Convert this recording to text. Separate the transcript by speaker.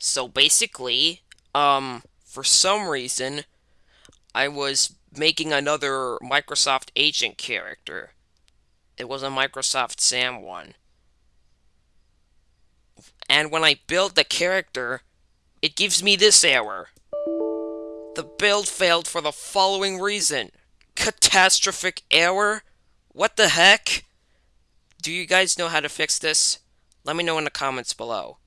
Speaker 1: So basically, um, for some reason, I was making another Microsoft Agent character. It was a Microsoft Sam one. And when I build the character, it gives me this error. The build failed for the following reason. Catastrophic error? What the heck? Do you guys know how to fix this? Let me know in the comments below.